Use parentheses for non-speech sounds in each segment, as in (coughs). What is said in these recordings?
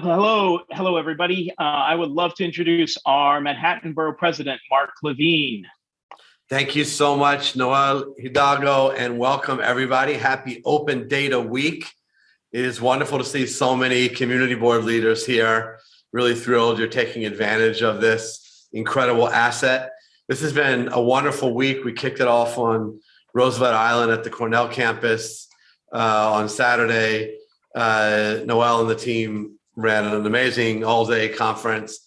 Hello, hello, everybody. Uh, I would love to introduce our Manhattan Borough President, Mark Levine. Thank you so much, Noel Hidalgo, and welcome everybody. Happy Open Data Week. It is wonderful to see so many community board leaders here. Really thrilled you're taking advantage of this incredible asset. This has been a wonderful week. We kicked it off on Roosevelt Island at the Cornell campus uh, on Saturday. Uh, Noel and the team ran an amazing all-day conference,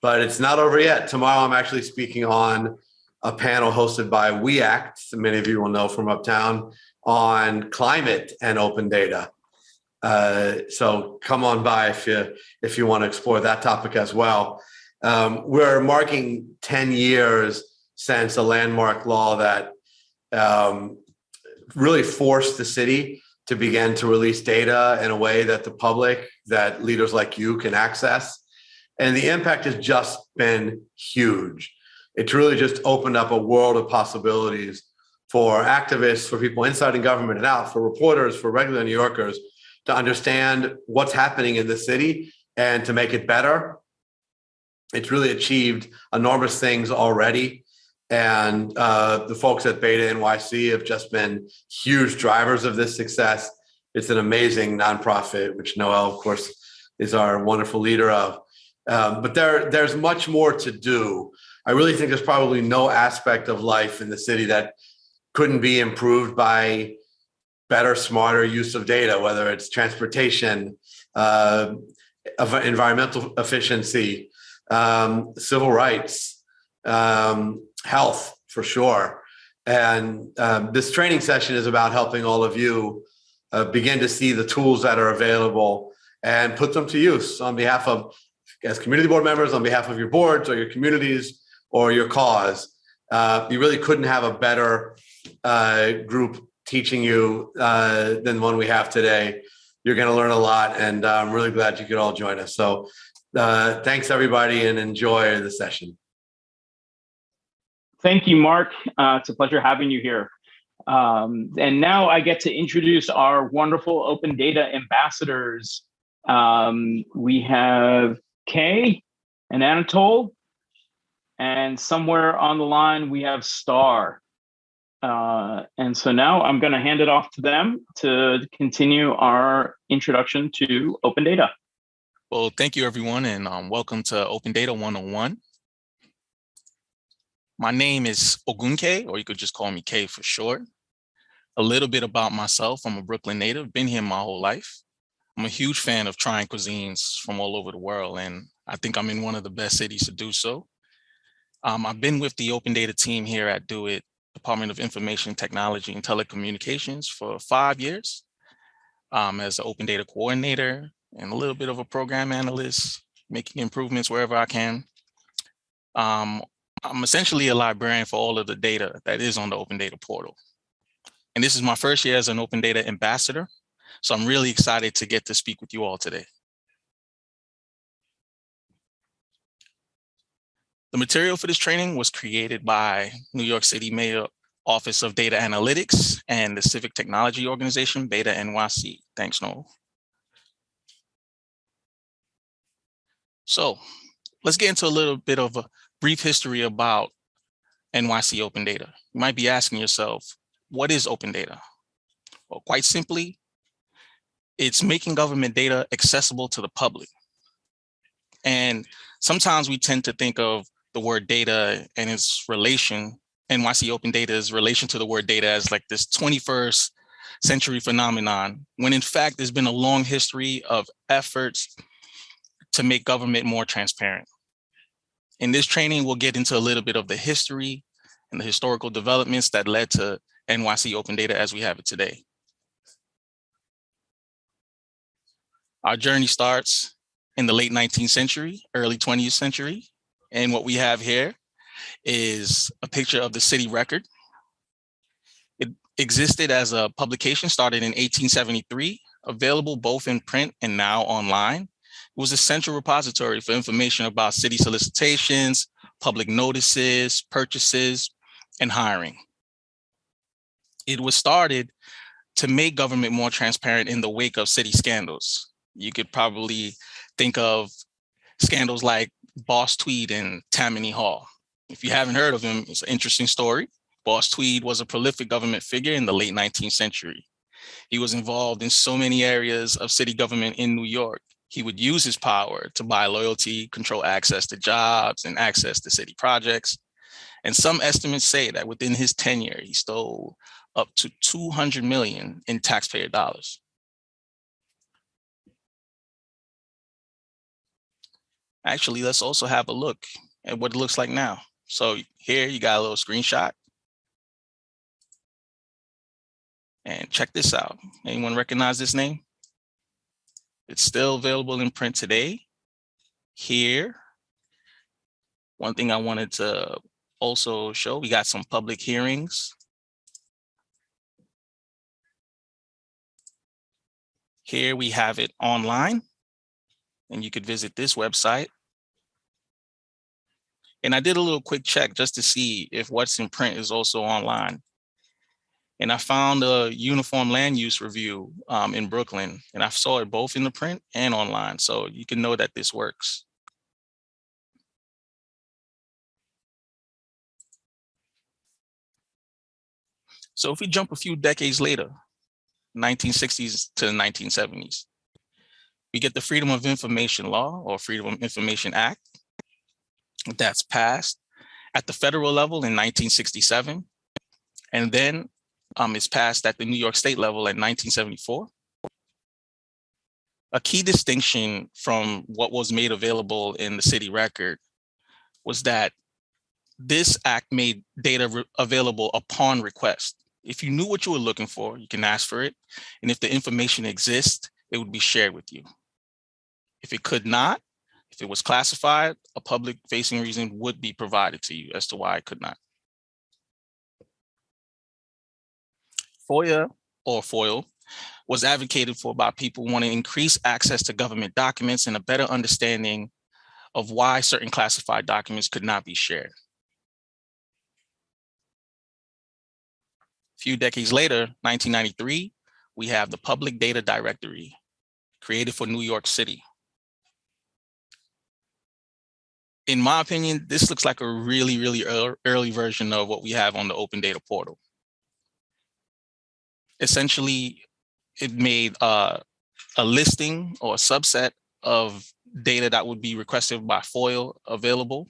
but it's not over yet. Tomorrow, I'm actually speaking on a panel hosted by We Act, many of you will know from Uptown, on climate and open data. Uh, so come on by if you if you want to explore that topic as well. Um, we're marking 10 years since a landmark law that um, really forced the city to begin to release data in a way that the public, that leaders like you can access. And the impact has just been huge. It's really just opened up a world of possibilities for activists, for people inside in government and out, for reporters, for regular New Yorkers to understand what's happening in the city and to make it better. It's really achieved enormous things already. And uh, the folks at Beta NYC have just been huge drivers of this success. It's an amazing nonprofit, which Noel, of course, is our wonderful leader of. Um, but there, there's much more to do. I really think there's probably no aspect of life in the city that couldn't be improved by better, smarter use of data, whether it's transportation, uh, environmental efficiency, um, civil rights, um, health for sure. And um, this training session is about helping all of you uh, begin to see the tools that are available and put them to use on behalf of, as community board members, on behalf of your boards or your communities or your cause. Uh, you really couldn't have a better uh, group teaching you uh, than the one we have today. You're going to learn a lot, and I'm really glad you could all join us. So uh, thanks, everybody, and enjoy the session. Thank you, Mark. Uh, it's a pleasure having you here. Um, and now I get to introduce our wonderful open data ambassadors. Um, we have Kay and Anatole, and somewhere on the line we have Star. Uh, and so now I'm going to hand it off to them to continue our introduction to open data. Well, thank you everyone and um, welcome to Open Data 101. My name is Ogunke, or you could just call me K for short. A little bit about myself, I'm a Brooklyn native, been here my whole life. I'm a huge fan of trying cuisines from all over the world, and I think I'm in one of the best cities to do so. Um, I've been with the open data team here at DoIT, Department of Information Technology and Telecommunications for five years um, as an open data coordinator and a little bit of a program analyst, making improvements wherever I can. Um, I'm essentially a librarian for all of the data that is on the open data portal. And this is my first year as an open data ambassador. So I'm really excited to get to speak with you all today. The material for this training was created by New York City Mayor Office of Data Analytics and the Civic Technology Organization, Beta NYC. Thanks, Noel. So let's get into a little bit of a brief history about NYC Open Data. You might be asking yourself, what is open data? Well, quite simply, it's making government data accessible to the public. And sometimes we tend to think of the word data and its relation, NYC Open Data's relation to the word data as like this 21st century phenomenon, when in fact, there's been a long history of efforts to make government more transparent. In this training, we'll get into a little bit of the history and the historical developments that led to NYC Open Data as we have it today. Our journey starts in the late 19th century, early 20th century. And what we have here is a picture of the city record. It existed as a publication started in 1873, available both in print and now online was a central repository for information about city solicitations, public notices, purchases, and hiring. It was started to make government more transparent in the wake of city scandals. You could probably Think of scandals like Boss Tweed and Tammany Hall. If you haven't heard of him, it's an interesting story. Boss Tweed was a prolific government figure in the late 19th century. He was involved in so many areas of city government in New York. He would use his power to buy loyalty, control access to jobs, and access to city projects. And some estimates say that within his tenure, he stole up to 200 million in taxpayer dollars. Actually, let's also have a look at what it looks like now. So here you got a little screenshot. And check this out. Anyone recognize this name? It's still available in print today. Here. One thing I wanted to also show, we got some public hearings. Here we have it online and you could visit this website. And I did a little quick check just to see if what's in print is also online. And I found a uniform land use review um, in Brooklyn, and I saw it both in the print and online. So you can know that this works. So if we jump a few decades later, 1960s to the 1970s, we get the Freedom of Information Law or Freedom of Information Act that's passed at the federal level in 1967. And then um, it's passed at the New York State level in 1974. A key distinction from what was made available in the city record was that this act made data available upon request. If you knew what you were looking for, you can ask for it. And if the information exists, it would be shared with you. If it could not, if it was classified, a public facing reason would be provided to you as to why it could not. FOIA or FOIL was advocated for by people wanting to increase access to government documents and a better understanding of why certain classified documents could not be shared. A few decades later, 1993, we have the Public Data Directory created for New York City. in my opinion, this looks like a really, really early version of what we have on the open data portal. Essentially, it made uh, a listing or a subset of data that would be requested by FOIL available.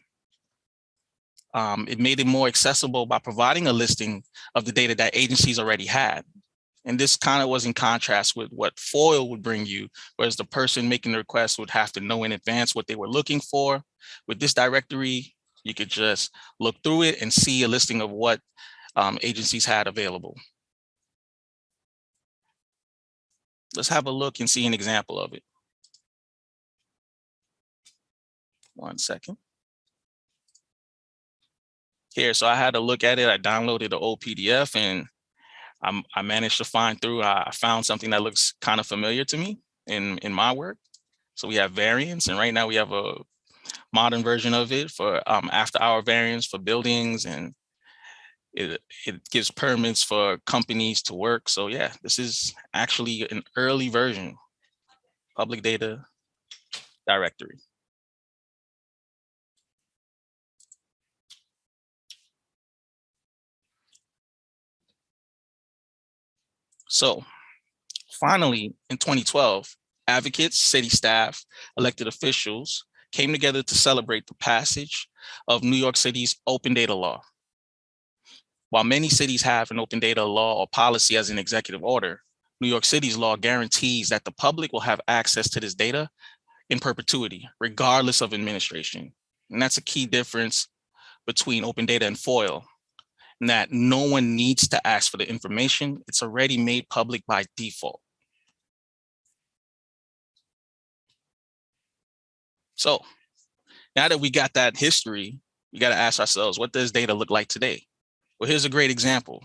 Um, it made it more accessible by providing a listing of the data that agencies already had. And this kind of was in contrast with what FOIL would bring you, whereas the person making the request would have to know in advance what they were looking for. With this directory, you could just look through it and see a listing of what um, agencies had available. Let's have a look and see an example of it. One second. Here, so I had to look at it. I downloaded the old PDF and I'm, i managed to find through, I found something that looks kind of familiar to me in, in my work. So we have variants and right now we have a modern version of it for um, after hour variants for buildings and it, it gives permits for companies to work. So yeah, this is actually an early version, public data directory. So finally, in 2012, advocates, city staff, elected officials came together to celebrate the passage of New York City's open data law. While many cities have an open data law or policy as an executive order, New York City's law guarantees that the public will have access to this data in perpetuity, regardless of administration. And that's a key difference between open data and FOIL, and that no one needs to ask for the information. It's already made public by default. So now that we got that history, we got to ask ourselves, what does data look like today? Well, here's a great example.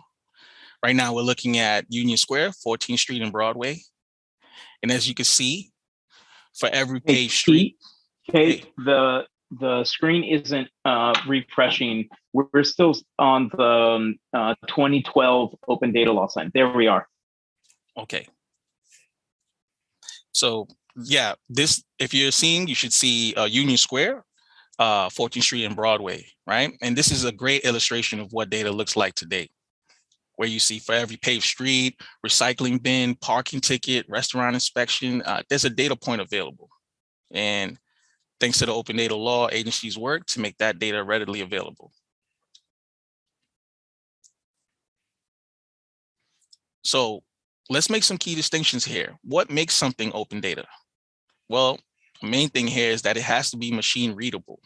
Right now, we're looking at Union Square, 14th Street and Broadway. And as you can see, for every page street. Kate, the the screen isn't uh, refreshing. We're still on the um, uh, 2012 open data law sign. There we are. Okay. So yeah, this, if you're seeing, you should see uh, Union Square, uh, 14th Street and Broadway, right? And this is a great illustration of what data looks like today, where you see for every paved street, recycling bin, parking ticket, restaurant inspection, uh, there's a data point available. And thanks to the open data law, agencies work to make that data readily available. So let's make some key distinctions here. What makes something open data? Well, main thing here is that it has to be machine readable,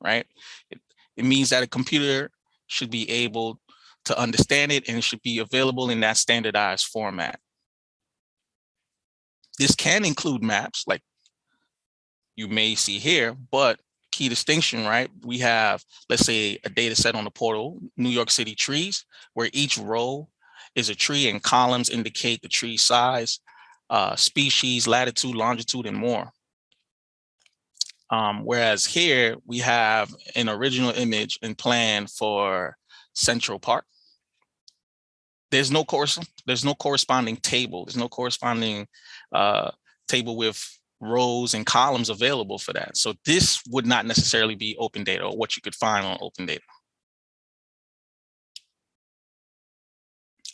right? It, it means that a computer should be able to understand it and it should be available in that standardized format. This can include maps like you may see here, but key distinction, right? We have, let's say a data set on the portal, New York City trees, where each row is a tree and columns indicate the tree size, uh, species, latitude, longitude, and more. Um, whereas here we have an original image and plan for Central Park. There's no course, there's no corresponding table. There's no corresponding uh, table with rows and columns available for that. So this would not necessarily be open data or what you could find on open data.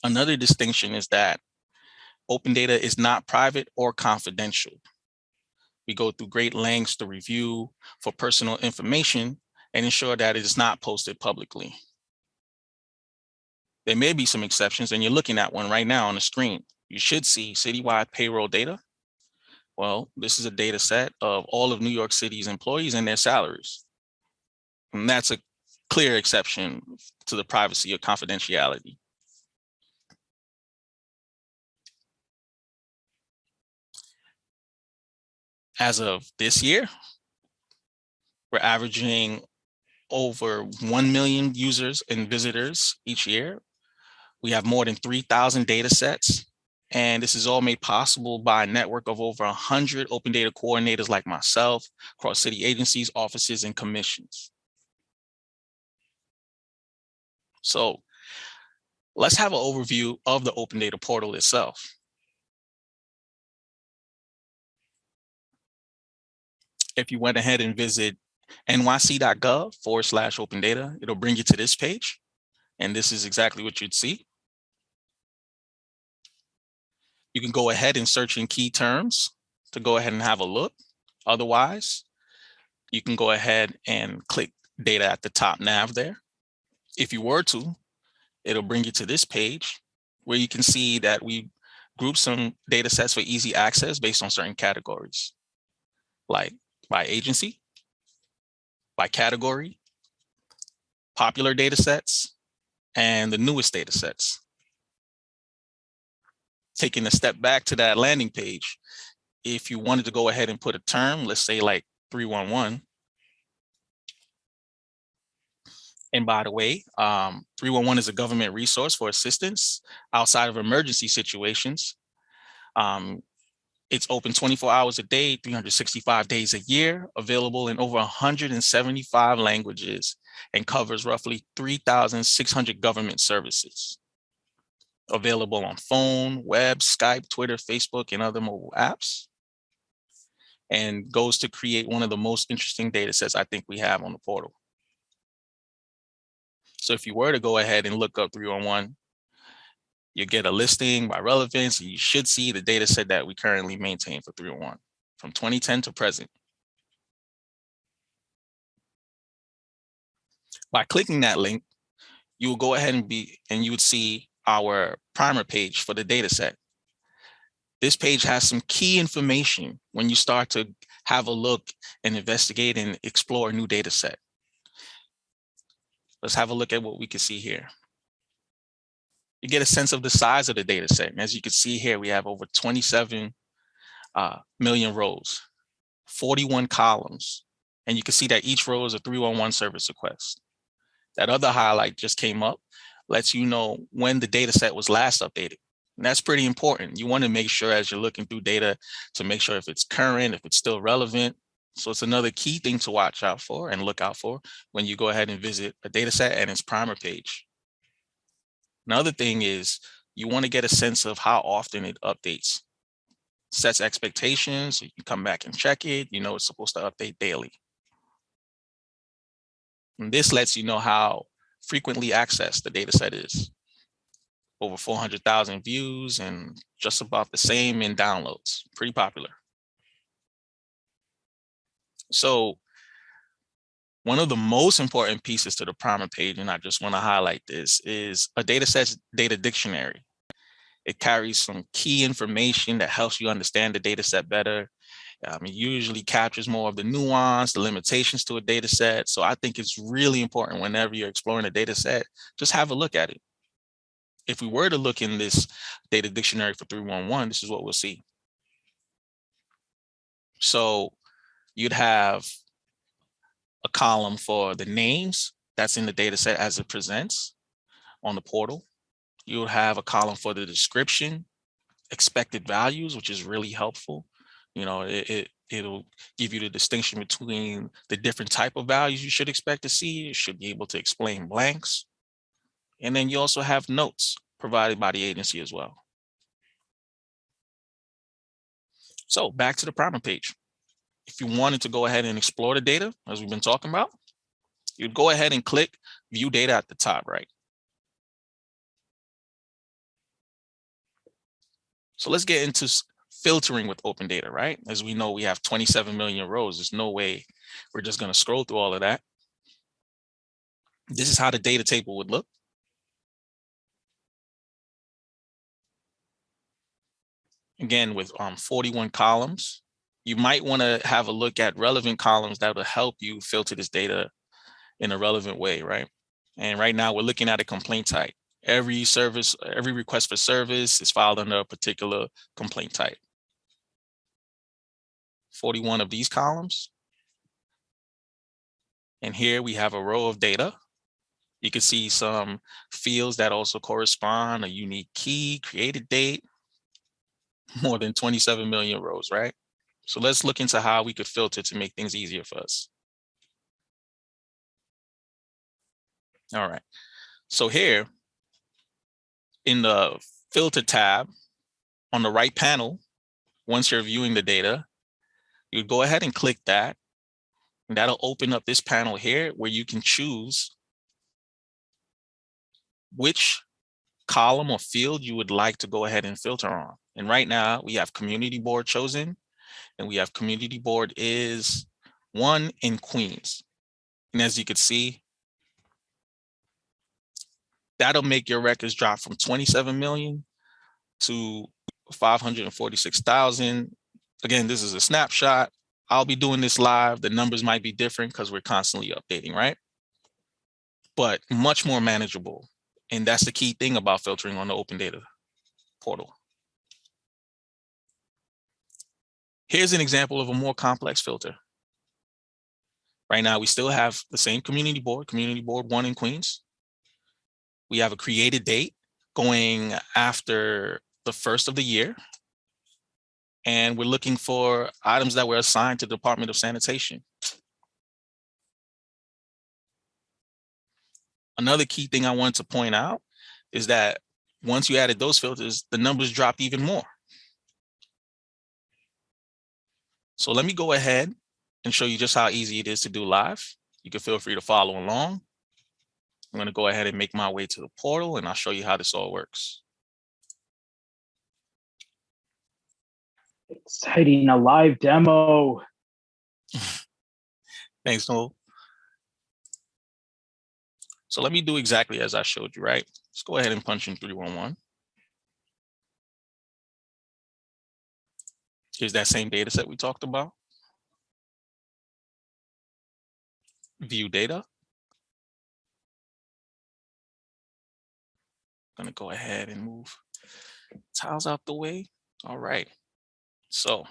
Another distinction is that open data is not private or confidential. We go through great lengths to review for personal information and ensure that it is not posted publicly. There may be some exceptions and you're looking at one right now on the screen. You should see citywide payroll data. Well, this is a data set of all of New York City's employees and their salaries. And that's a clear exception to the privacy or confidentiality. As of this year, we're averaging over 1 million users and visitors each year. We have more than 3,000 data sets. And this is all made possible by a network of over 100 open data coordinators like myself across city agencies, offices, and commissions. So let's have an overview of the open data portal itself. If you went ahead and visit nyc.gov forward slash open data, it'll bring you to this page. And this is exactly what you'd see. You can go ahead and search in key terms to go ahead and have a look. Otherwise, you can go ahead and click data at the top nav there. If you were to, it'll bring you to this page where you can see that we group some data sets for easy access based on certain categories, like by agency, by category, popular data sets, and the newest data sets. Taking a step back to that landing page, if you wanted to go ahead and put a term, let's say like 311, and by the way, um, 311 is a government resource for assistance outside of emergency situations. Um, it's open 24 hours a day, 365 days a year, available in over 175 languages and covers roughly 3,600 government services. Available on phone, web, Skype, Twitter, Facebook, and other mobile apps. And goes to create one of the most interesting data sets I think we have on the portal. So if you were to go ahead and look up 311, you get a listing by relevance, and you should see the data set that we currently maintain for 301 from 2010 to present. By clicking that link, you will go ahead and be and you would see our primer page for the data set. This page has some key information when you start to have a look and investigate and explore a new data set. Let's have a look at what we can see here you get a sense of the size of the data set. And as you can see here, we have over 27 uh, million rows, 41 columns. And you can see that each row is a 311 service request. That other highlight just came up, lets you know when the data set was last updated. And that's pretty important. You want to make sure as you're looking through data to make sure if it's current, if it's still relevant. So it's another key thing to watch out for and look out for when you go ahead and visit a data set and its primer page. Another thing is you want to get a sense of how often it updates. sets expectations. You come back and check it. You know, it's supposed to update daily. And this lets you know how frequently accessed the data set is. Over 400,000 views and just about the same in downloads, pretty popular. So one of the most important pieces to the primer page, and I just want to highlight this, is a data set data dictionary. It carries some key information that helps you understand the data set better. Um, it usually captures more of the nuance, the limitations to a data set. So I think it's really important whenever you're exploring a data set, just have a look at it. If we were to look in this data dictionary for 311, this is what we'll see. So you'd have a column for the names that's in the data set as it presents on the portal. You'll have a column for the description, expected values, which is really helpful. You know, it, it it'll give you the distinction between the different type of values you should expect to see. It should be able to explain blanks. And then you also have notes provided by the agency as well. So back to the primer page if you wanted to go ahead and explore the data, as we've been talking about, you'd go ahead and click view data at the top right. So let's get into filtering with open data, right? As we know, we have 27 million rows. There's no way we're just going to scroll through all of that. This is how the data table would look. Again, with um, 41 columns, you might want to have a look at relevant columns that will help you filter this data in a relevant way, right? And right now we're looking at a complaint type. Every service, every request for service is filed under a particular complaint type. 41 of these columns. And here we have a row of data. You can see some fields that also correspond, a unique key, created date, (laughs) more than 27 million rows, right? So let's look into how we could filter to make things easier for us. All right. So here in the filter tab on the right panel, once you're viewing the data, you go ahead and click that. And that'll open up this panel here where you can choose which column or field you would like to go ahead and filter on. And right now we have community board chosen and we have community board is one in Queens. And as you can see, that'll make your records drop from 27 million to 546,000. Again, this is a snapshot. I'll be doing this live. The numbers might be different because we're constantly updating, right? But much more manageable. And that's the key thing about filtering on the open data portal. Here's an example of a more complex filter. Right now, we still have the same community board, community board one in Queens. We have a created date going after the first of the year. And we're looking for items that were assigned to the Department of Sanitation. Another key thing I wanted to point out is that once you added those filters, the numbers dropped even more. So let me go ahead and show you just how easy it is to do live. You can feel free to follow along. I'm going to go ahead and make my way to the portal and I'll show you how this all works. Exciting, a live demo. (laughs) Thanks, Noel. So let me do exactly as I showed you, right? Let's go ahead and punch in 311. Here's that same data set we talked about. View data. I'm Gonna go ahead and move tiles out the way. All right. So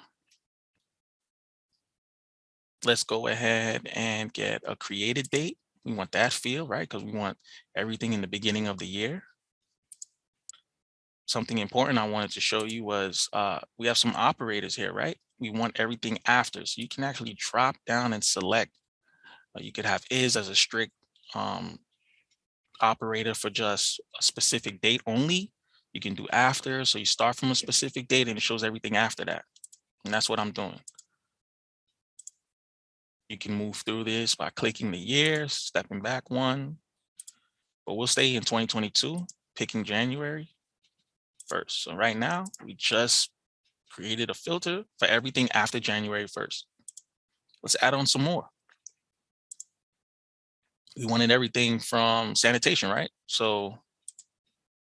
let's go ahead and get a created date. We want that field, right? Because we want everything in the beginning of the year something important I wanted to show you was uh, we have some operators here, right? We want everything after. So you can actually drop down and select. Uh, you could have is as a strict um, operator for just a specific date only. You can do after. So you start from a specific date and it shows everything after that. And that's what I'm doing. You can move through this by clicking the years, stepping back one, but we'll stay in 2022, picking January first. So right now, we just created a filter for everything after January 1st. Let's add on some more. We wanted everything from sanitation, right? So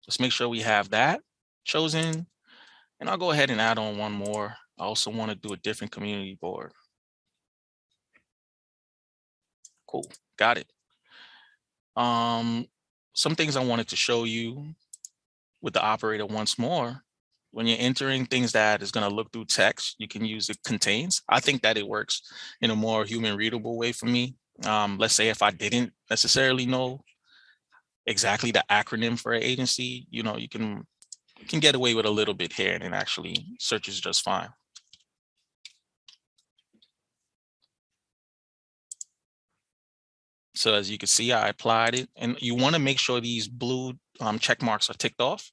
let's make sure we have that chosen. And I'll go ahead and add on one more. I also want to do a different community board. Cool, got it. Um, some things I wanted to show you with the operator once more. When you're entering things that is going to look through text, you can use it contains. I think that it works in a more human readable way for me. Um, let's say if I didn't necessarily know exactly the acronym for an agency, you know, you can you can get away with a little bit here and it actually searches just fine. So as you can see, I applied it and you want to make sure these blue um, check marks are ticked off.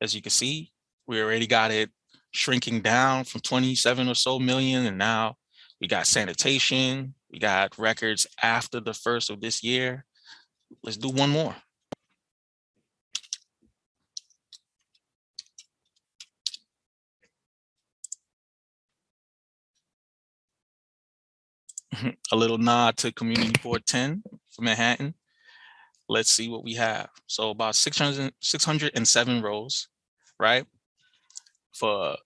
As you can see, we already got it shrinking down from 27 or so million. And now we got sanitation, we got records after the first of this year. Let's do one more. (laughs) a little nod to community board 10 for Manhattan. Let's see what we have. So about 600, 607 rows, right? For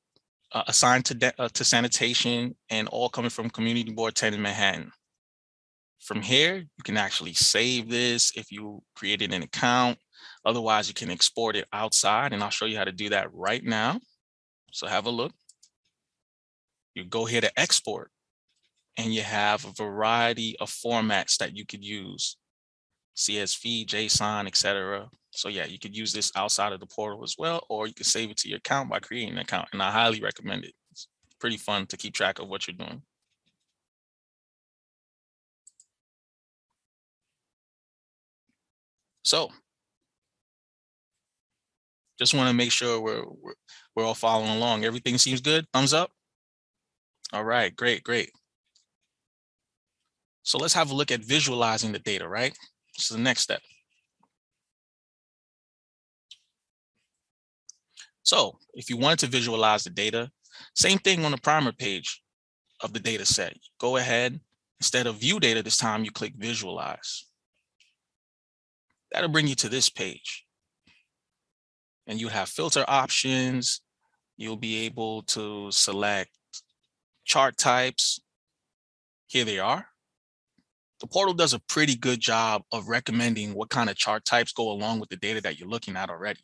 uh, assigned to, uh, to sanitation and all coming from community board 10 in Manhattan. From here, you can actually save this if you created an account. Otherwise, you can export it outside and I'll show you how to do that right now. So have a look. You go here to export and you have a variety of formats that you could use. CSV, JSON, etc. So yeah, you could use this outside of the portal as well, or you can save it to your account by creating an account. And I highly recommend it. It's pretty fun to keep track of what you're doing. So just want to make sure we're, we're, we're all following along. Everything seems good. Thumbs up. All right, great, great. So let's have a look at visualizing the data, right? Is the next step. So if you wanted to visualize the data, same thing on the primer page of the data set. Go ahead, instead of view data this time, you click visualize. That'll bring you to this page. And you have filter options. You'll be able to select chart types. Here they are the portal does a pretty good job of recommending what kind of chart types go along with the data that you're looking at already.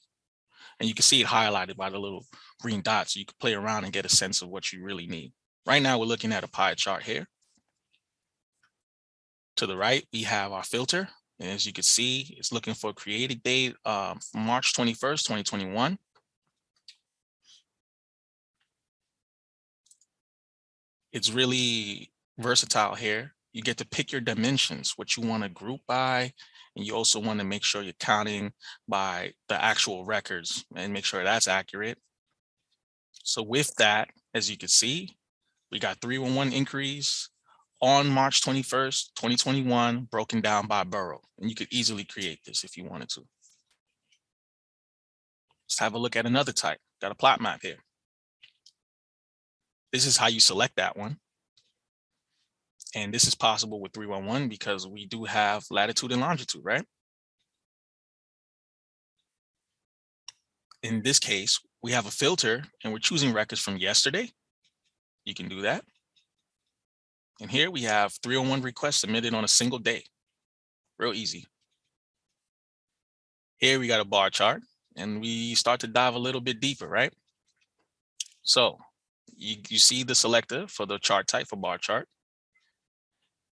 And you can see it highlighted by the little green dots. So you can play around and get a sense of what you really need. Right now, we're looking at a pie chart here. To the right, we have our filter. And as you can see, it's looking for created date um, March 21st, 2021. It's really versatile here you get to pick your dimensions, what you want to group by, and you also want to make sure you're counting by the actual records and make sure that's accurate. So with that, as you can see, we got 311 increase on March 21st, 2021, broken down by borough. And you could easily create this if you wanted to. Let's have a look at another type. Got a plot map here. This is how you select that one. And this is possible with 311 because we do have latitude and longitude, right? In this case, we have a filter and we're choosing records from yesterday. You can do that. And here we have 301 requests submitted on a single day. Real easy. Here we got a bar chart and we start to dive a little bit deeper, right? So you, you see the selector for the chart type for bar chart.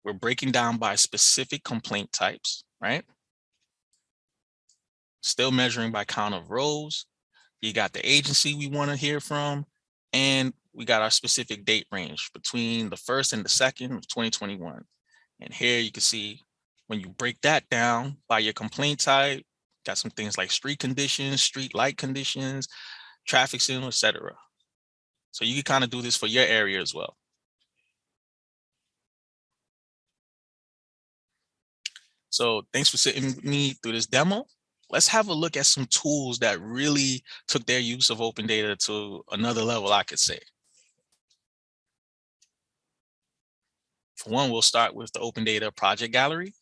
We're breaking down by specific complaint types, right? Still measuring by count of rows. You got the agency we want to hear from, and we got our specific date range between the first and the second of 2021. And here you can see when you break that down by your complaint type, got some things like street conditions, street light conditions, traffic signal, etc. So you can kind of do this for your area as well. So thanks for sitting with me through this demo. Let's have a look at some tools that really took their use of open data to another level, I could say. For one, we'll start with the Open Data Project Gallery.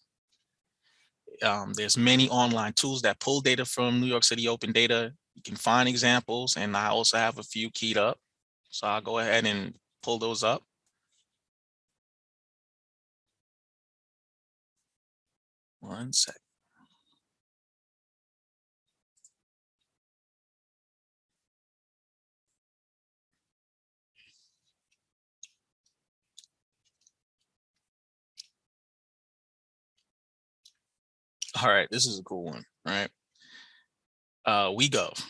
Um, there's many online tools that pull data from New York City Open Data. You can find examples, and I also have a few keyed up. So I'll go ahead and pull those up. One sec. All right, this is a cool one, right? Uh, WeGov,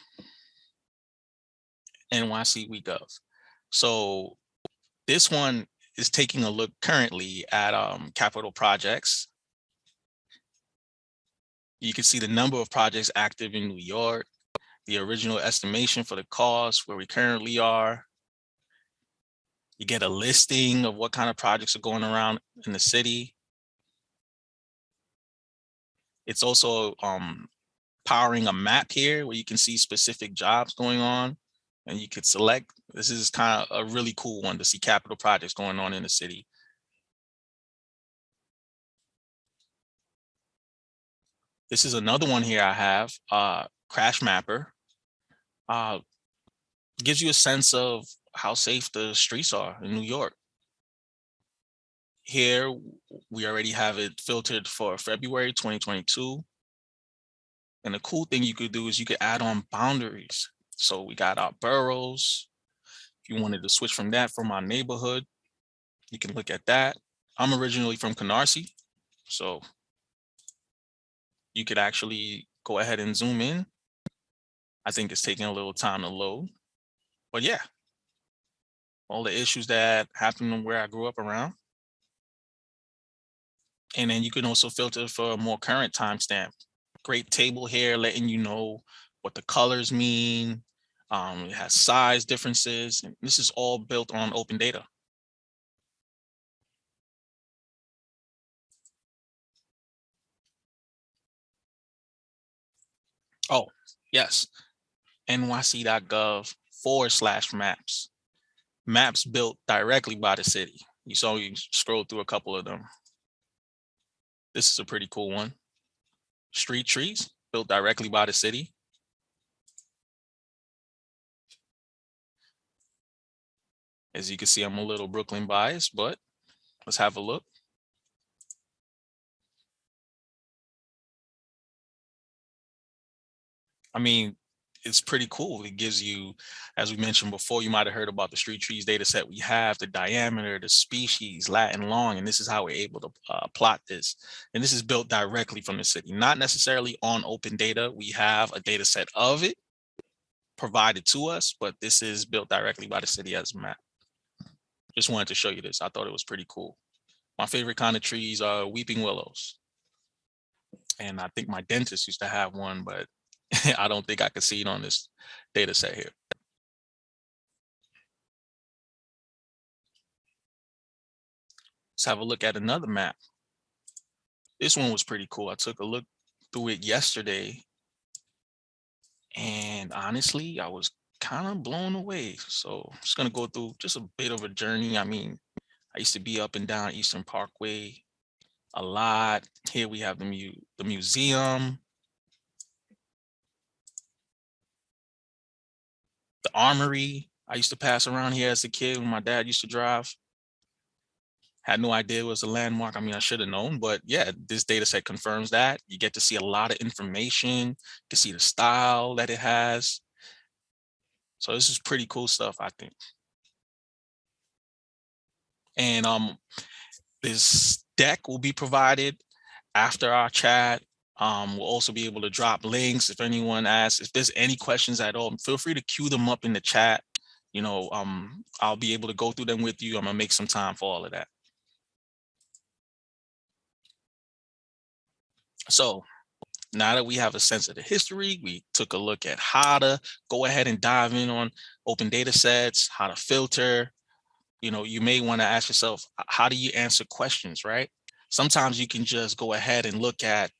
NYC WeGov. So this one is taking a look currently at um, capital projects. You can see the number of projects active in New York, the original estimation for the cost, where we currently are. You get a listing of what kind of projects are going around in the city. It's also um, powering a map here where you can see specific jobs going on and you could select. This is kind of a really cool one to see capital projects going on in the city. This is another one here I have, uh, Crash Mapper. Uh, gives you a sense of how safe the streets are in New York. Here, we already have it filtered for February 2022. And the cool thing you could do is you could add on boundaries. So we got our boroughs. If you wanted to switch from that from our neighborhood, you can look at that. I'm originally from Canarsie, so you could actually go ahead and zoom in. I think it's taking a little time to load, but yeah, all the issues that happen where I grew up around. And then you can also filter for a more current timestamp. Great table here letting you know what the colors mean. Um, it has size differences. And this is all built on open data. Oh, yes. nyc.gov forward slash maps. Maps built directly by the city. You saw you scroll through a couple of them. This is a pretty cool one. Street trees built directly by the city. As you can see, I'm a little Brooklyn biased, but let's have a look. I mean, it's pretty cool. It gives you, as we mentioned before, you might have heard about the street trees data set we have, the diameter, the species, lat and long, and this is how we're able to uh, plot this. And this is built directly from the city, not necessarily on open data. We have a data set of it provided to us, but this is built directly by the city as a map. Just wanted to show you this. I thought it was pretty cool. My favorite kind of trees are weeping willows. And I think my dentist used to have one, but (laughs) I don't think I can see it on this data set here. Let's have a look at another map. This one was pretty cool. I took a look through it yesterday. And honestly, I was kind of blown away. So I'm just gonna go through just a bit of a journey. I mean, I used to be up and down Eastern Parkway a lot. Here we have the, mu the museum, the armory. I used to pass around here as a kid when my dad used to drive. Had no idea it was a landmark. I mean, I should have known, but yeah, this data set confirms that. You get to see a lot of information, you can see the style that it has. So this is pretty cool stuff, I think. And um, this deck will be provided after our chat. Um, we'll also be able to drop links if anyone asks. If there's any questions at all, feel free to queue them up in the chat. You know, um, I'll be able to go through them with you. I'm gonna make some time for all of that. So Now that we have a sense of the history, we took a look at how to go ahead and dive in on open data sets, how to filter. You know, you may want to ask yourself, how do you answer questions, right? Sometimes you can just go ahead and look at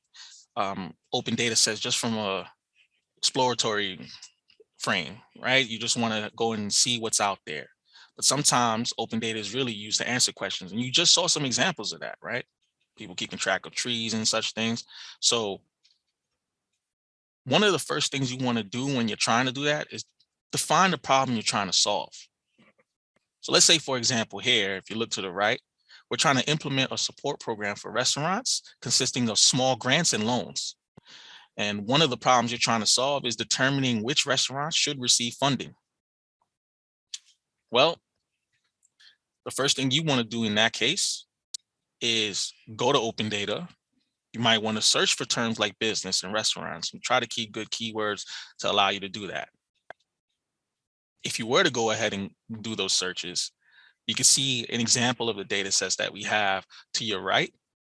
um, open data sets just from a exploratory frame, right? You just want to go and see what's out there. But sometimes open data is really used to answer questions. And you just saw some examples of that, right? People keeping track of trees and such things. So one of the first things you want to do when you're trying to do that is define the problem you're trying to solve. So let's say, for example, here, if you look to the right, we're trying to implement a support program for restaurants consisting of small grants and loans. And one of the problems you're trying to solve is determining which restaurants should receive funding. Well, the first thing you want to do in that case is go to open data you might want to search for terms like business and restaurants and try to keep good keywords to allow you to do that. If you were to go ahead and do those searches, you can see an example of the data sets that we have to your right,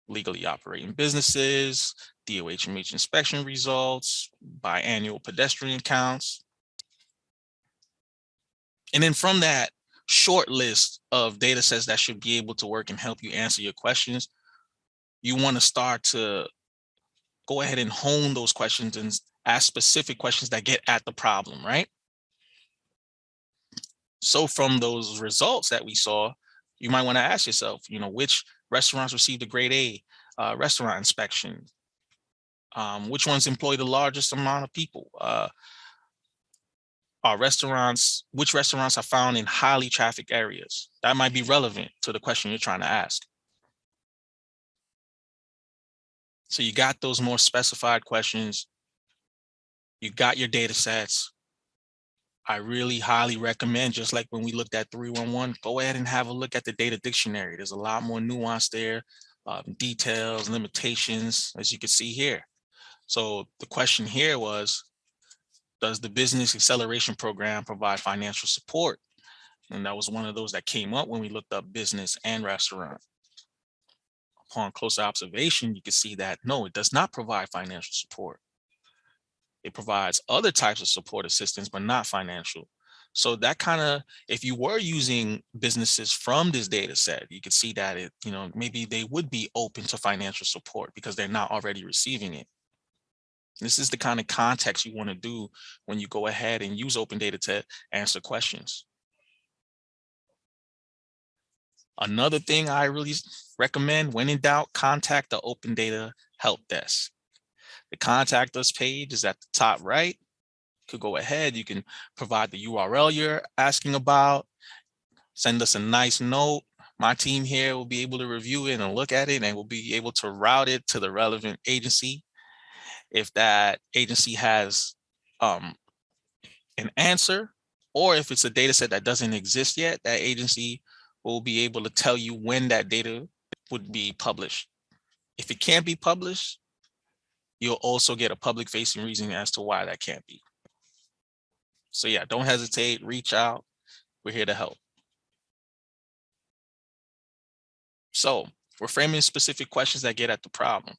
legally operating businesses, DOHMH inspection results, biannual pedestrian counts. And then from that short list of data sets that should be able to work and help you answer your questions, you want to start to go ahead and hone those questions and ask specific questions that get at the problem, right? So from those results that we saw, you might want to ask yourself, you know, which restaurants received a grade A uh, restaurant inspection? Um, which ones employ the largest amount of people? Uh, are restaurants, which restaurants are found in highly trafficked areas? That might be relevant to the question you're trying to ask. So you got those more specified questions. You got your data sets. I really highly recommend, just like when we looked at 311, go ahead and have a look at the data dictionary. There's a lot more nuance there, um, details, limitations, as you can see here. So the question here was, does the business acceleration program provide financial support? And that was one of those that came up when we looked up business and restaurant upon closer observation, you can see that no, it does not provide financial support. It provides other types of support assistance, but not financial. So that kind of, if you were using businesses from this data set, you could see that it, you know, maybe they would be open to financial support because they're not already receiving it. This is the kind of context you want to do when you go ahead and use open data to answer questions. Another thing I really recommend when in doubt, contact the Open Data Help Desk. The contact us page is at the top right. You could go ahead, you can provide the URL you're asking about, send us a nice note. My team here will be able to review it and look at it and we'll be able to route it to the relevant agency. If that agency has um, an answer, or if it's a data set that doesn't exist yet, that agency will be able to tell you when that data would be published. If it can't be published, you'll also get a public facing reason as to why that can't be. So yeah, don't hesitate, reach out. We're here to help. So we're framing specific questions that get at the problem.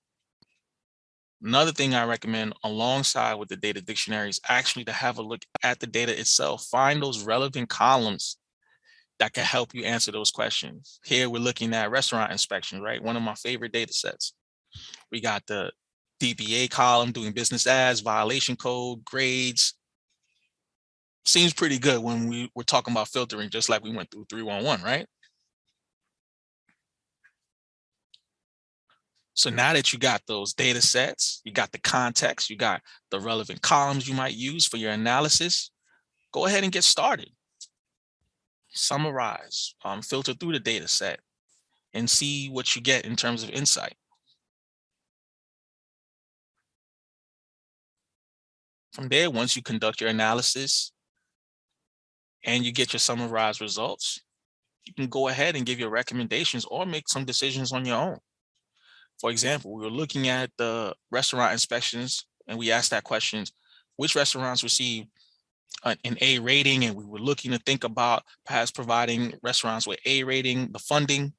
Another thing I recommend alongside with the data dictionary is actually to have a look at the data itself. Find those relevant columns that can help you answer those questions. Here we're looking at restaurant inspection, right? One of my favorite data sets. We got the DBA column doing business as, violation code, grades. Seems pretty good when we were talking about filtering, just like we went through 311, right? So now that you got those data sets, you got the context, you got the relevant columns you might use for your analysis, go ahead and get started summarize, um, filter through the data set and see what you get in terms of insight. From there, once you conduct your analysis and you get your summarized results, you can go ahead and give your recommendations or make some decisions on your own. For example, we were looking at the restaurant inspections and we asked that questions, which restaurants receive an A rating and we were looking to think about perhaps providing restaurants with A rating, the funding.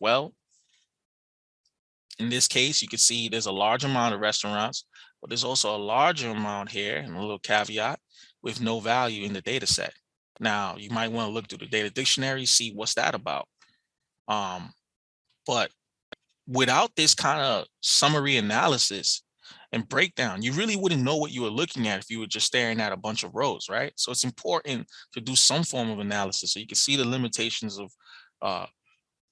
Well, in this case, you can see there's a large amount of restaurants but there's also a larger amount here and a little caveat with no value in the data set. Now, you might want to look through the data dictionary, see what's that about. Um, but without this kind of summary analysis and breakdown, you really wouldn't know what you were looking at if you were just staring at a bunch of rows, right? So it's important to do some form of analysis so you can see the limitations of uh,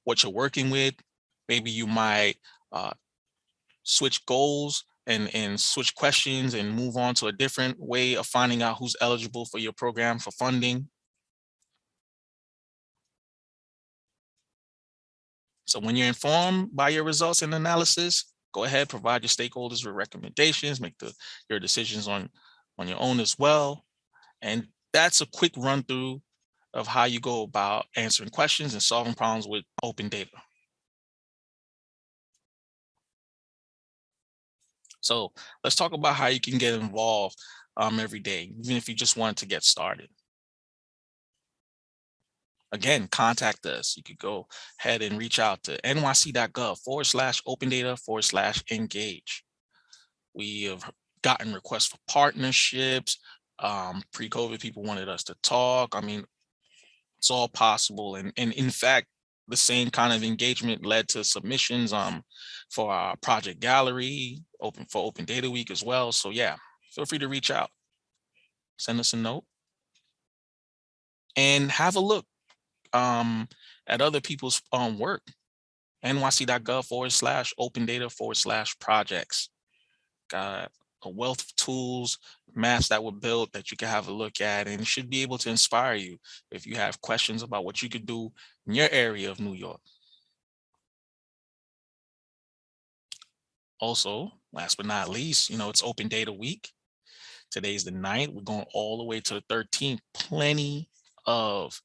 what you're working with. Maybe you might uh, switch goals and, and switch questions and move on to a different way of finding out who's eligible for your program for funding. So when you're informed by your results and analysis, go ahead, provide your stakeholders with recommendations, make the, your decisions on, on your own as well. And that's a quick run through of how you go about answering questions and solving problems with open data. So let's talk about how you can get involved um, every day, even if you just wanted to get started again, contact us. You could go ahead and reach out to nyc.gov forward slash open data forward slash engage. We have gotten requests for partnerships. Um, Pre-COVID, people wanted us to talk. I mean, it's all possible. And, and in fact, the same kind of engagement led to submissions um, for our project gallery, open for Open Data Week as well. So yeah, feel free to reach out, send us a note and have a look um, at other people's um, work. nyc.gov forward slash open data forward slash projects. Got a wealth of tools, maps that were built that you can have a look at and should be able to inspire you if you have questions about what you could do in your area of New York. Also, last but not least, you know, it's open data week. Today's the 9th. We're going all the way to the 13th. Plenty of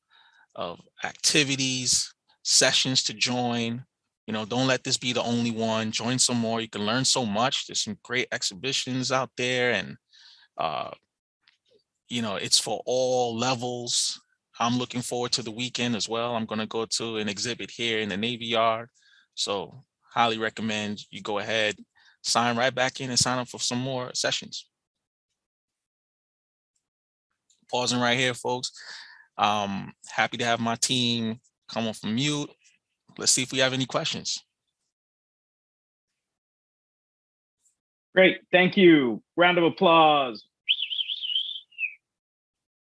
of activities, sessions to join. You know, don't let this be the only one. Join some more. You can learn so much. There's some great exhibitions out there and, uh, you know, it's for all levels. I'm looking forward to the weekend as well. I'm going to go to an exhibit here in the Navy Yard. So highly recommend you go ahead, sign right back in and sign up for some more sessions. Pausing right here, folks. Um, happy to have my team come off from mute. Let's see if we have any questions. Great, thank you. Round of applause.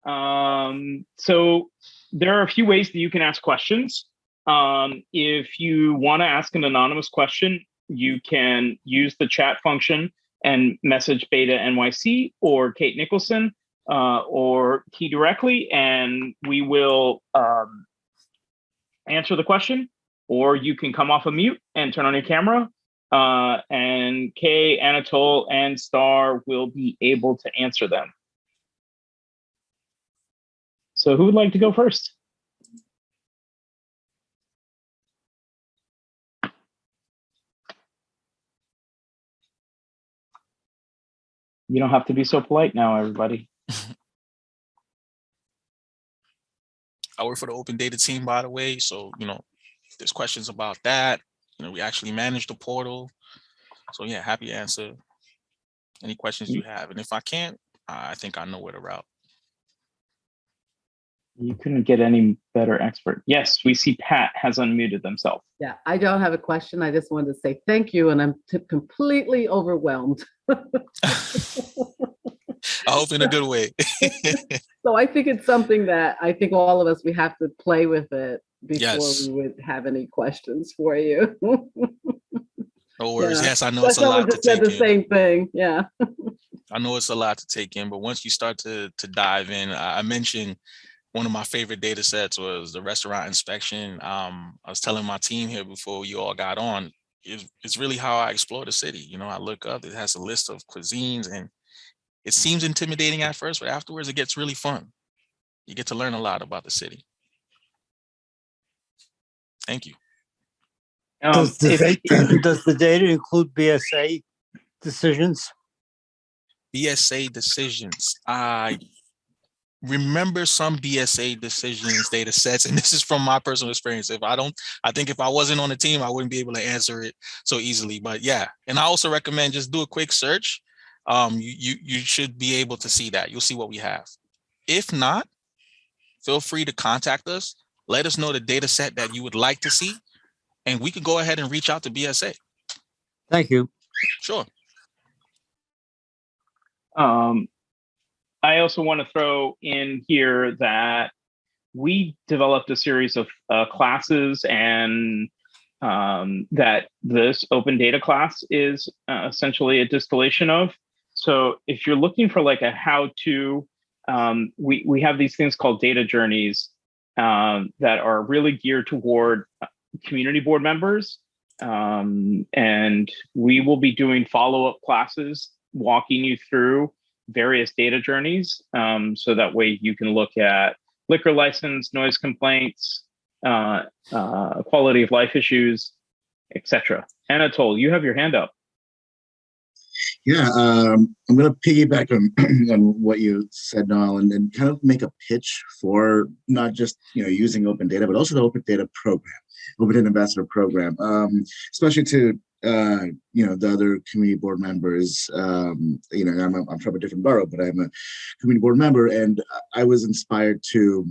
Um, so there are a few ways that you can ask questions. Um, if you want to ask an anonymous question, you can use the chat function and message Beta NYC or Kate Nicholson uh, or Kay directly, and we will um, answer the question, or you can come off of mute and turn on your camera, uh, and Kay, Anatole, and Star will be able to answer them. So who would like to go first? You don't have to be so polite now, everybody. (laughs) I work for the open data team, by the way. So, you know, there's questions about that. You know, we actually manage the portal. So yeah, happy to answer any questions you have. And if I can't, I think I know where to route. You couldn't get any better expert. Yes, we see Pat has unmuted themselves. Yeah, I don't have a question. I just wanted to say thank you, and I'm completely overwhelmed. I hope in a good way. (laughs) (laughs) so I think it's something that I think all of us we have to play with it before Yes. we would have any questions for you. (laughs) No worries. Yeah. Yes, I know But it's a lot to take the in. same thing. Yeah. I know it's a lot to take in, but once you start to to dive in, I I mentioned one of my favorite data sets was the restaurant inspection. Um, I was telling my team here before you all got on, it's, it's really how I explore the city. You know, I look up, it has a list of cuisines and it seems intimidating at first, but afterwards it gets really fun. You get to learn a lot about the city. Thank you. Um, Does the, if- data, (coughs) does the data include BSA decisions? BSA decisions. I remember some BSA decisions data sets, and this is from my personal experience. If I don't, I think if I wasn't on the team, I wouldn't be able to answer it so easily. But yeah, and I also recommend just do a quick search. um, you, you, you should be able to see that. You'll see what we have. If not, feel free to contact us. Let us know the data set that you would like to see, and we could go ahead and reach out to BSA. Thank you. Sure. Um, I also want to throw in here that we developed a series of uh, classes and um, that this open data class is uh, essentially a distillation of. So if you're looking for like a how to, um, we, we have these things called data journeys um, that are really geared toward uh, community board members. Um, and we will be doing follow-up classes walking you through various data journeys. Um, so that way you can look at liquor license, noise complaints, uh, uh, quality of life issues, etc. Anatole, you have your hand up. Yeah, um, I'm going to piggyback on, (clears throat) on what you said, Noel, and, and kind of make a pitch for not just you know using open data, but also the open data program, open data ambassador program, um, especially to uh, you know the other community board members. Um, you know, I'm, a, I'm from a different borough, but I'm a community board member, and I was inspired to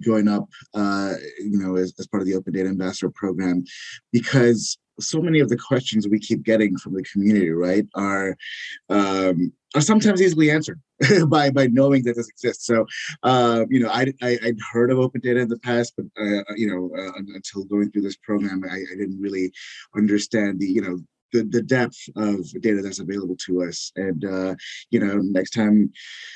join up, uh, you know, as, as part of the Open Data Ambassador program, because so many of the questions we keep getting from the community, right, are um, are sometimes easily answered (laughs) by by knowing that this exists. So, uh, you know, I, I would heard of open data in the past, but uh, you know, uh, until going through this program, I, I didn't really understand the you know the, the depth of data that's available to us. And, uh, you know, next time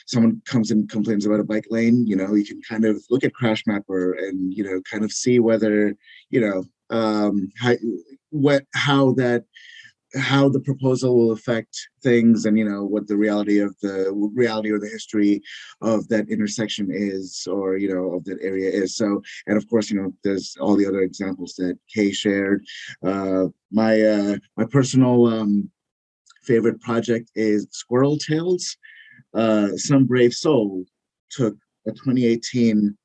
someone comes and complains about a bike lane, you know, you can kind of look at Crash Mapper and, you know, kind of see whether, you know, um, how, what, how that how the proposal will affect things and you know what the reality of the reality or the history of that intersection is or you know of that area is. So and of course you know there's all the other examples that kay shared. Uh my uh my personal um favorite project is squirrel tales. Uh some brave soul took a 2018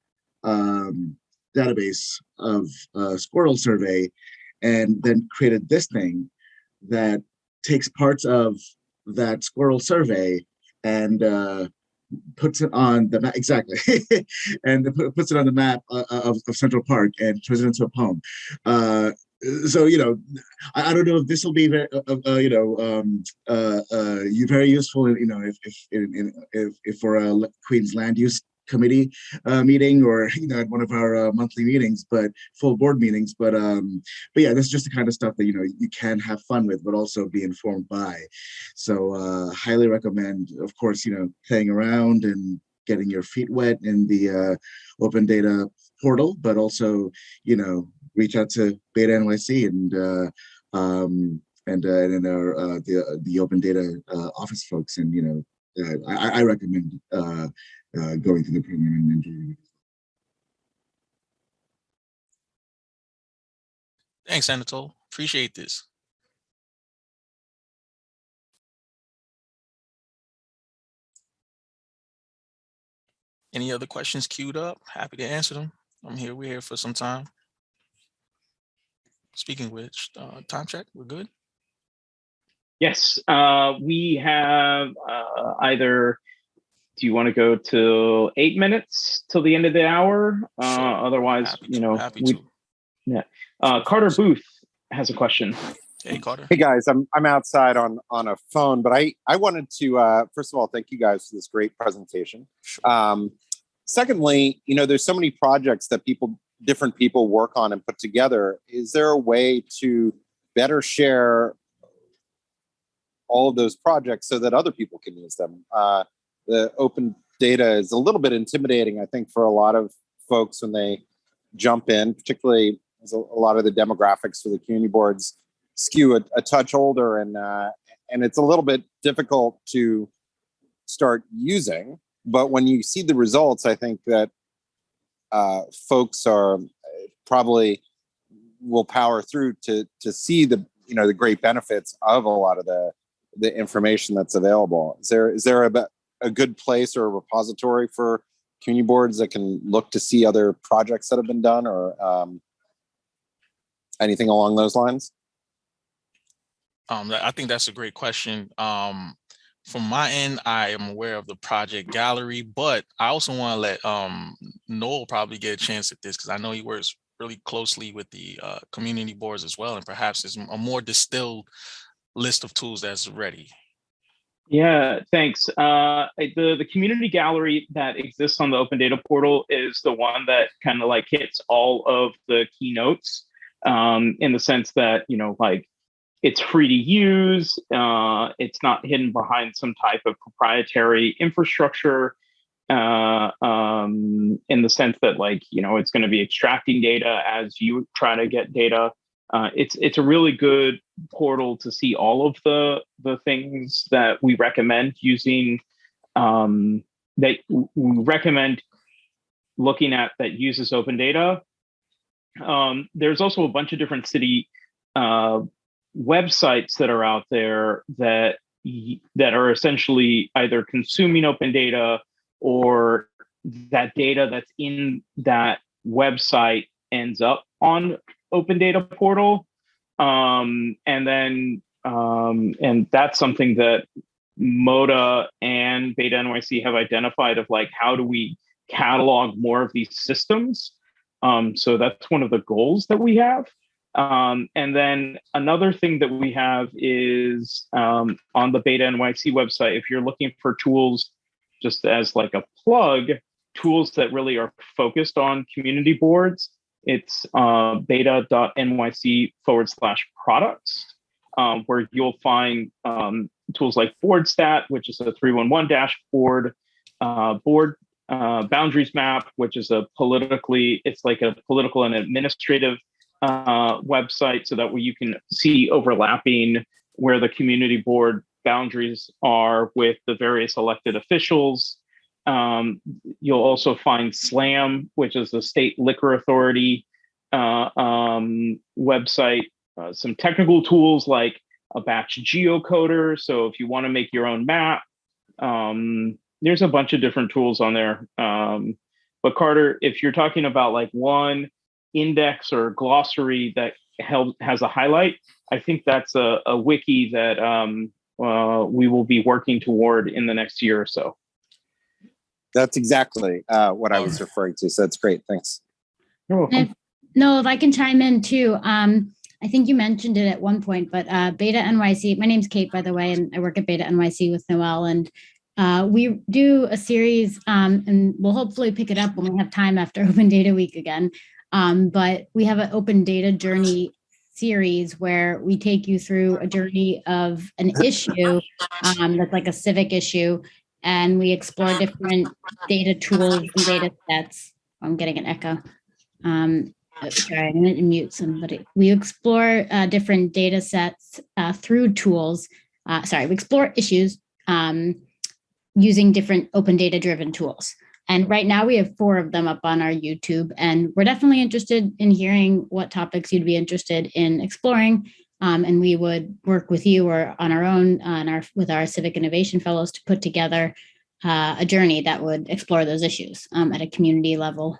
um database of uh squirrel survey and then created this thing that takes parts of that squirrel survey and uh, puts it on the map exactly. (laughs) And puts it on the map uh, of, of central park and turns it into a poem. Uh, so you know I, I, don't know if this will be very uh, uh, uh you know um, uh, you very useful you know if if if, if for a queens land use committee uh, meeting or (laughs) you know at one of our uh, monthly meetings but full board meetings but um but yeah this is just the kind of stuff that you know you can have fun with but also be informed by. So uh highly recommend of course you know playing around and getting your feet wet in the uh, open data portal but also you know reach out to beta nyc and uh um and uh, and our uh, the uh, the open data uh, office folks and you know uh, I, I recommend uh, uh, going through the program and enjoying it. Thanks, Anatole. Appreciate this. Any other questions queued up? Happy to answer them. I'm here. We're here for some time. Speaking which, uh, time check, we're good? Yes, uh, we have uh, either do you want to go to eight minutes till the end of the hour? Uh, otherwise, Happy you to, know, happy we, to. yeah. Uh, Carter Booth has a question. Hey, Carter. Hey guys, I'm I'm outside on on a phone, but I I wanted to uh, first of all thank you guys for this great presentation. Um, secondly, you know, there's so many projects that people different people work on and put together. Is there a way to better share all of those projects so that other people can use them? Uh, the open data is a little bit intimidating, I think, for a lot of folks when they jump in, particularly as a, a lot of the demographics for the community boards skew a, a touch older and uh, and it's a little bit difficult to start using. But when you see the results, I think that uh, folks are probably will power through to to see the you know the great benefits of a lot of the the information that's available. Is there is there a a good place or a repository for community boards that can look to see other projects that have been done or um, anything along those lines? Um, I think that's a great question. Um, from my end, I am aware of the project gallery, but I also want to let um, Noel probably get a chance at this because I know he works really closely with the uh, community boards as well, and perhaps there's a more distilled list of tools that's ready. Yeah, thanks. Uh, the the community gallery that exists on the Open Data Portal is the one that kind of like hits all of the keynotes um, in the sense that you know like it's free to use. Uh, it's not hidden behind some type of proprietary infrastructure. Uh, um, in the sense that like you know it's going to be extracting data as you try to get data uh, it's it's a really good portal to see all of the the things that we recommend using um, that we recommend looking at that uses open data. Um, there's also a bunch of different city uh, websites that are out there that that are essentially either consuming open data or that data that's in that website ends up on open data portal. Um, and then, um, and that's something that MODA and Beta NYC have identified of like, how do we catalog more of these systems? Um, so that's one of the goals that we have. Um, and then another thing that we have is um, on the Beta NYC website, if you're looking for tools just as like a plug, tools that really are focused on community boards, it's uh, beta.nyc forward slash products, um, where you'll find um, tools like BoardStat, which is a 311 dashboard, uh, board uh, boundaries map, which is a politically, it's like a political and administrative uh, website so that way you can see overlapping where the community board boundaries are with the various elected officials. Um, you'll also find SLAM, which is the state liquor authority uh, um, website, uh, some technical tools like a batch geocoder. So if you want to make your own map, um, there's a bunch of different tools on there. Um, but Carter, if you're talking about like one index or glossary that help, has a highlight, I think that's a, a wiki that um, uh, we will be working toward in the next year or so. That's exactly uh, what I was referring to. So that's great. Thanks. You're welcome. If, no, if I can chime in too. Um, I think you mentioned it at one point, but uh, Beta NYC, my name's Kate, by the way, and I work at Beta NYC with Noel. And uh, we do a series, um, and we'll hopefully pick it up when we have time after (laughs) Open Data Week again. Um, but we have an Open Data Journey series where we take you through a journey of an issue um, that's like a civic issue and we explore different data tools and data sets. I'm getting an echo. Um, sorry, I'm going to mute somebody. We explore uh, different data sets uh, through tools. Uh, sorry, we explore issues um, using different open data driven tools. And right now we have four of them up on our YouTube and we're definitely interested in hearing what topics you'd be interested in exploring. Um, and we would work with you or on our own on our with our civic innovation fellows to put together uh, a journey that would explore those issues um, at a community level.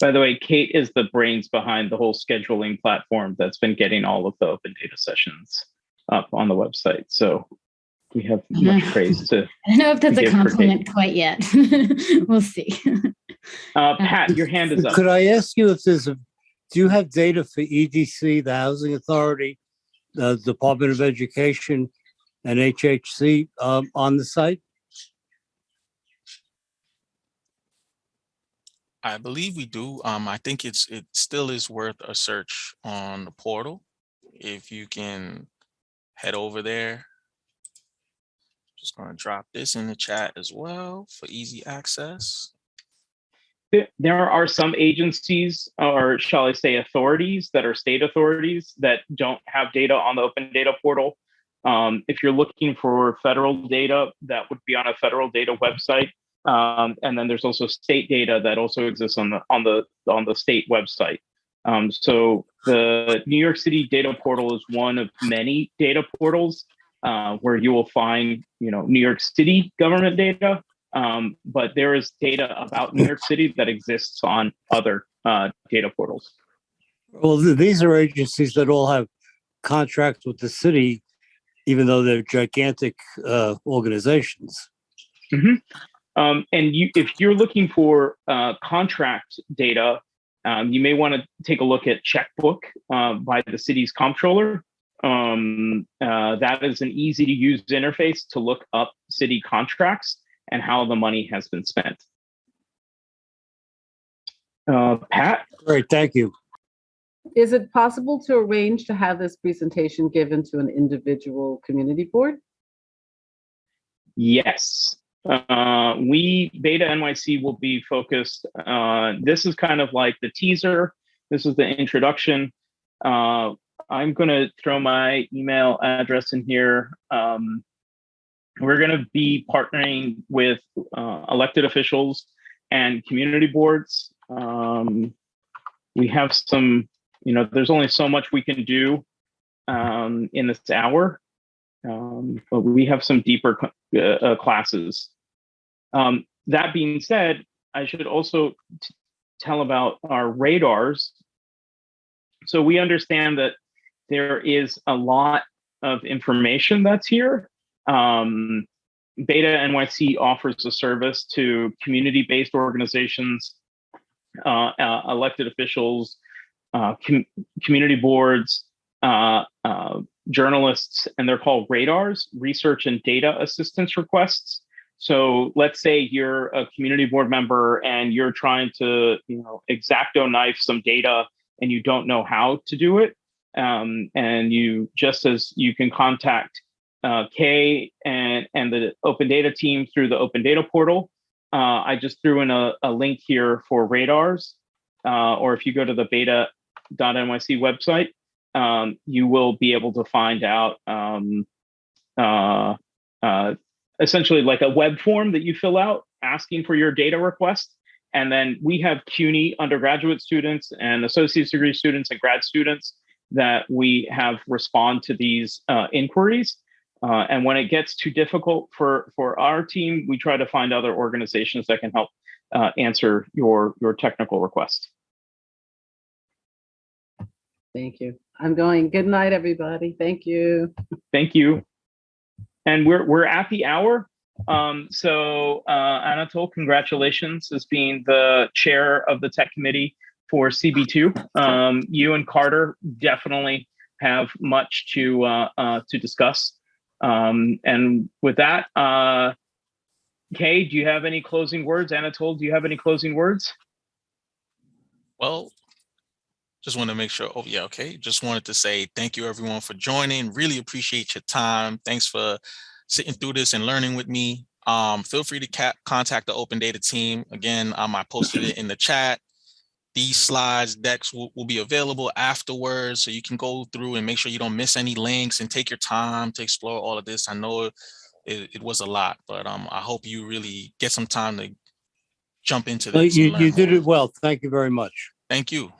By the way, Kate is the brains behind the whole scheduling platform that's been getting all of the open data sessions up on the website. So we have (laughs) much praise to. I don't know if that's a compliment quite yet. (laughs) we'll see. Uh, Pat, your hand is up. Could I ask you if there's a, do you have data for EDC, the Housing Authority, the Department of Education, and HHC um, on the site? I believe we do. Um, I think it's it still is worth a search on the portal. If you can head over there. Just gonna drop this in the chat as well for easy access. There- are some agencies, or shall I say authorities, that are state authorities that don't have data on the open data portal. Um, if you're looking for federal data, that would be on a federal data website. Um, and then there's also state data that also exists on the on the on the state website. Um, so the New York City data portal is one of many data portals uh, where you will find, you know, New York City government data, um, but there is data about New York City that exists on other uh, data portals. Well, th- these are agencies that all have contracts with the city even though they're gigantic uh, organizations. Um, and you, if you're looking for uh, contract data, um, you may want to take a look at Checkbook uh, by the city's comptroller. Um, uh, that is an easy to use interface to look up city contracts and how the money has been spent. Uh, Pat, Great, thank you. Is it possible to arrange to have this presentation given to an individual community board? Yes. Uh, we, Beta NYC will be focused, uh, this is kind of like the teaser. This is the introduction. Uh, I'm gonna throw my email address in here. Um, we're gonna be partnering with, uh, elected officials and community boards. Um, we have some, you know, there's only so much we can do, um, in this hour. Um, but we have some deeper uh, uh, classes. Um, that being said, I should also tell about our radars. So we understand that there is a lot of information that's here. Um, Beta NYC offers a service to community-based organizations, uh, uh, elected officials, uh, com- community boards, uh, uh, journalists, and they're called radars, research and data assistance requests. So let's say you're a community board member and you're trying to, you know, exacto knife some data and you don't know how to do it. Um, and you just as you can contact uh, Kay and, and the open data team through the open data portal. Uh, I just threw in a, a link here for radars, uh, or if you go to the beta.nyc website, um, you will be able to find out um, uh, uh, essentially like a web form that you fill out asking for your data request. And then we have CUNY undergraduate students and associate's degree students and grad students that we have respond to these uh, inquiries. Uh, and when it gets too difficult for, for our team, we try to find other organizations that can help uh, answer your, your technical request. Thank you. I'm going, good night, everybody. Thank you. Thank you. And we're we're at the hour. Um, so uh, Anatol, congratulations as being the chair of the tech committee for CB2. Um, you and Carter definitely have much to uh, uh, to discuss. Um, and with that, uh, Kay, do you have any closing words? Anatol, do you have any closing words? Well, just want to make sure. Oh, yeah. Okay. Just wanted to say thank you, everyone, for joining. Really appreciate your time. Thanks for sitting through this and learning with me. Um, feel free to contact the Open Data team. Again, um, I posted it in the chat. These slides, decks will, will be available afterwards, so you can go through and make sure you don't miss any links and take your time to explore all of this. I know it, it was a lot, but um, I hope you really get some time to jump into this. You, you did it well. Thank you very much. Thank you.